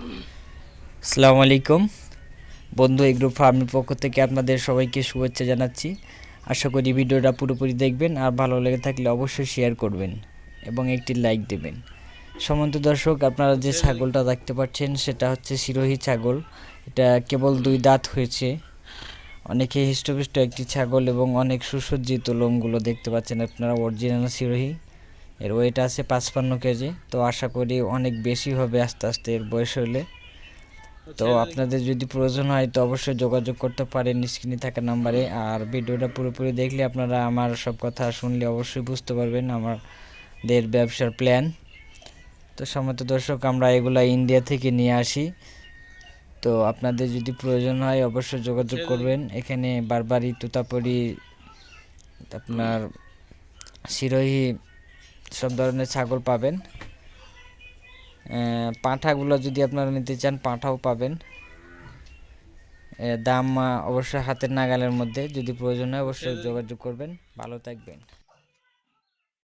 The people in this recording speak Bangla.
আসসালামু আলাইকুম। বন্ধু এগ্রো ফার্মের পক্ষ থেকে আপনাদের সবাইকে শুভেচ্ছা জানাচ্ছি। আশা করি ভিডিওটা পুরোপুরি দেখবেন আর ভালো লেগে থাকলে অবশ্যই শেয়ার করবেন এবং একটি লাইক দেবেন। সমন্ত দর্শক, আপনারা যে ছাগলটা দেখতে পাচ্ছেন, সেটা হচ্ছে সিরোহী ছাগল। এটা কেবল দুই দাঁত হয়েছে। অনেকে হৃষ্টপুষ্ট একটি ছাগল এবং অনেক সুসজ্জিত লোমগুলো দেখতে পাচ্ছেন আপনারা অরিজিনাল সিরোহী এর ওয়েট আছে পাঁচপান্ন কেজি। তো আশা করি অনেক বেশি হবে আস্তে আস্তে এর বয়স হলে। তো আপনাদের যদি প্রয়োজন হয় তো অবশ্যই যোগাযোগ করতে পারেন স্ক্রিনে থাকা নাম্বারে। আর ভিডিওটা পুরোপুরি দেখলে আপনারা আমার সব কথা শুনলে অবশ্যই বুঝতে পারবেন আমাদের ব্যবসার প্ল্যান তো সমত দর্শক আমরা এগুলা ইন্ডিয়া থেকে নিয়ে আসি। তো আপনাদের যদি প্রয়োজন হয় অবশ্যই যোগাযোগ করবেন। এখানে বারবারই তুতাপুরি আপনার সিরোহী সব ধরনের ছাগল পাবেন। পাঁঠাগুলো যদি আপনারা নিতে চান, পাঁঠাও পাবেন। দাম অবশ্যই হাতের নাগালের মধ্যে। যদি প্রয়োজন হয়, অবশ্যই যোগাযোগ করবেন। ভালো থাকবেন।